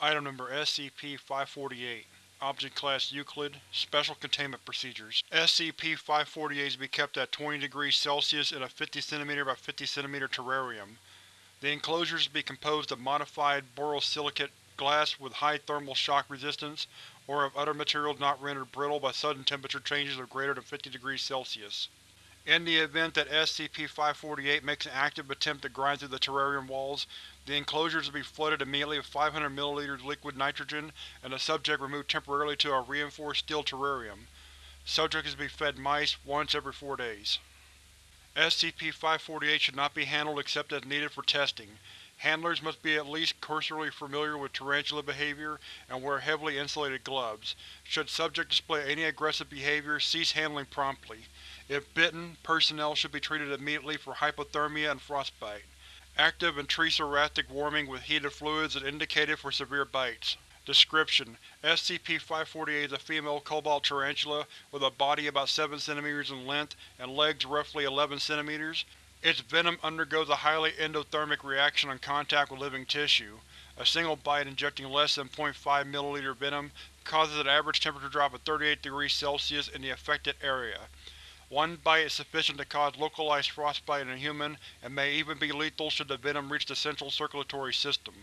Item Number SCP-548 Object Class Euclid Special Containment Procedures SCP-548 is to be kept at 20 degrees Celsius in a 50 cm by 50 cm terrarium. The enclosure is to be composed of modified borosilicate glass with high thermal shock resistance, or of other materials not rendered brittle by sudden temperature changes of greater than 50 degrees Celsius. In the event that SCP-548 makes an active attempt to grind through the terrarium walls, the enclosure is to be flooded immediately with 500 ml liquid nitrogen and the subject removed temporarily to a reinforced steel terrarium. Subject is to be fed mice once every four days. SCP-548 should not be handled except as needed for testing. Handlers must be at least cursorily familiar with tarantula behavior and wear heavily insulated gloves. Should subject display any aggressive behavior, cease handling promptly. If bitten, personnel should be treated immediately for hypothermia and frostbite. Active intracerastic warming with heated fluids is indicated for severe bites. Description: SCP-548 is a female cobalt tarantula with a body about 7 cm in length and legs roughly 11 cm. Its venom undergoes a highly endothermic reaction on contact with living tissue. A single bite injecting less than 0.5 ml venom causes an average temperature drop of 38 degrees Celsius in the affected area. One bite is sufficient to cause localized frostbite in a human, and may even be lethal should the venom reach the central circulatory system.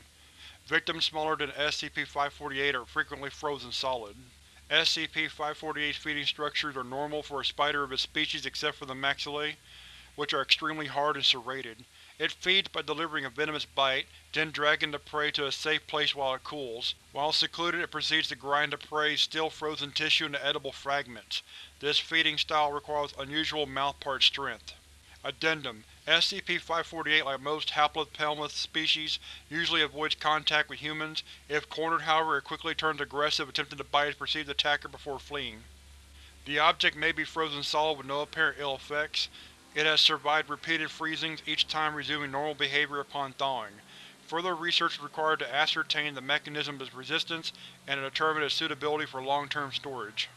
Victims smaller than SCP-548 are frequently frozen solid. SCP-548's feeding structures are normal for a spider of its species except for the maxillae, which are extremely hard and serrated. It feeds by delivering a venomous bite, then dragging the prey to a safe place while it cools. While secluded it proceeds to grind the prey's still frozen tissue into edible fragments. This feeding style requires unusual mouthpart strength. Addendum: SCP-548, like most Haplopelma species, usually avoids contact with humans. If cornered, however, it quickly turns aggressive, attempting to bite its perceived attacker before fleeing. The object may be frozen solid with no apparent ill effects. It has survived repeated freezings, each time resuming normal behavior upon thawing. Further research is required to ascertain the mechanism of its resistance and to determine its suitability for long-term storage.